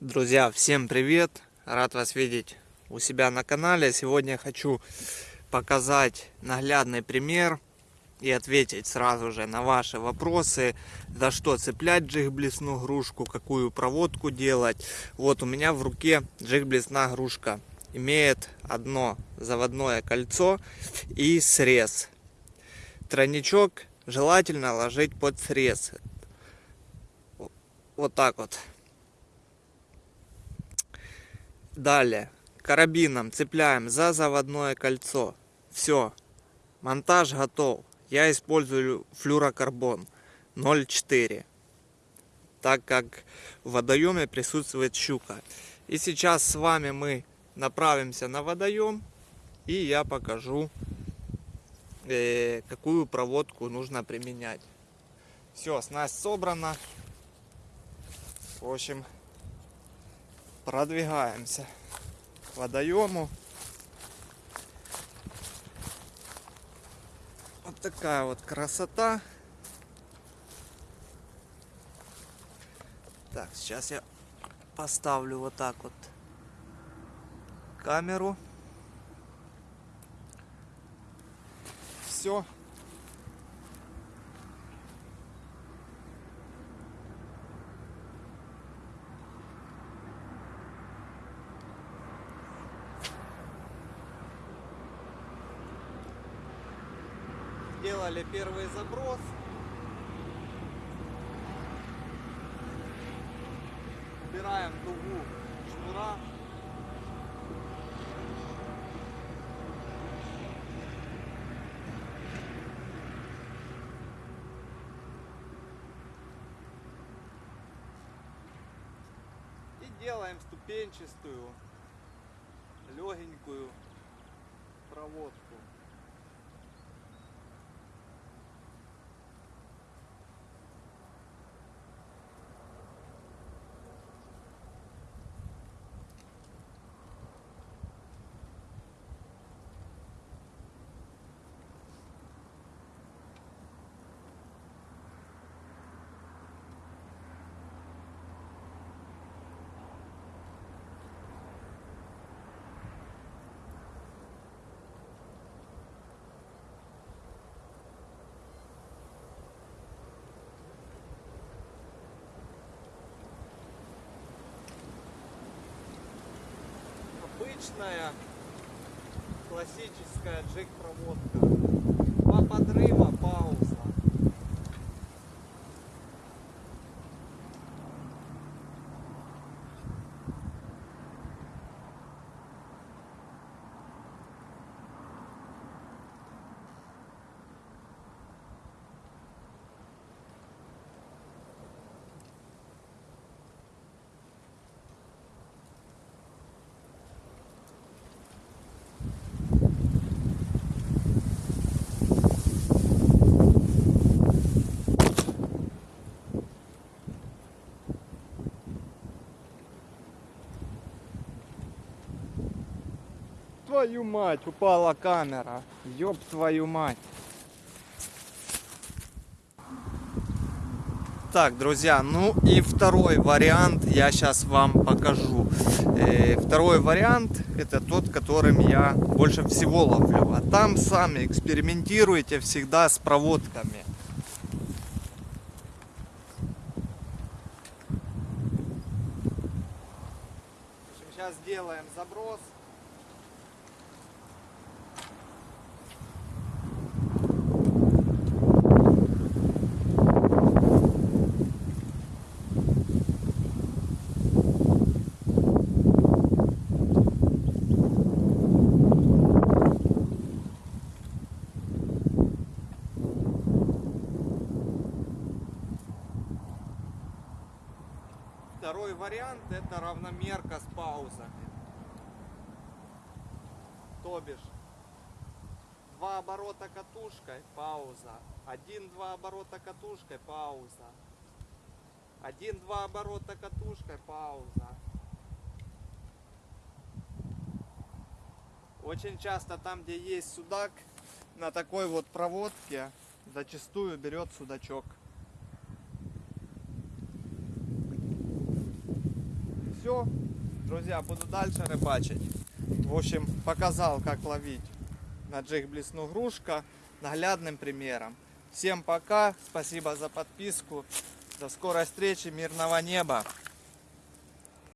Друзья, всем привет! Рад вас видеть у себя на канале. Сегодня хочу показать наглядный пример и ответить сразу же на ваши вопросы. За что цеплять джиг-блесну грушку, какую проводку делать. Вот у меня в руке джиг-блесна грушка. Имеет одно заводное кольцо и срез. Тройничок желательно ложить под срез. Вот так вот. Далее. Карабином цепляем за заводное кольцо. Все. Монтаж готов. Я использую флюрокарбон 0,4. Так как в водоеме присутствует щука. И сейчас с вами мы направимся на водоем. И я покажу, э, какую проводку нужно применять. Все, снасть собрана. В общем, продвигаемся к водоему. Вот такая вот красота. Так, сейчас я поставлю вот так вот камеру. Все. Сделали первый заброс. Убираем дугу шнура. И делаем ступенчатую, легенькую проводку. Обычная классическая джек проводка. Два подрыва, пауза. Твою мать, упала камера. Ёб твою мать. Так, друзья, ну и второй вариант я сейчас вам покажу. Э, второй вариант это тот, которым я больше всего ловлю. А там сами экспериментируйте всегда с проводками. Сейчас сделаем заброс. Второй вариант это равномерка с паузами. То бишь, два оборота катушкой, пауза. Один-два оборота катушкой, пауза. Один-два оборота катушкой, пауза. Очень часто там, где есть судак, на такой вот проводке зачастую берет судачок. Все. Друзья, буду дальше рыбачить. В общем, показал, как ловить на джиг блесну грушка наглядным примером. Всем пока, спасибо за подписку. До скорой встречи, мирного неба.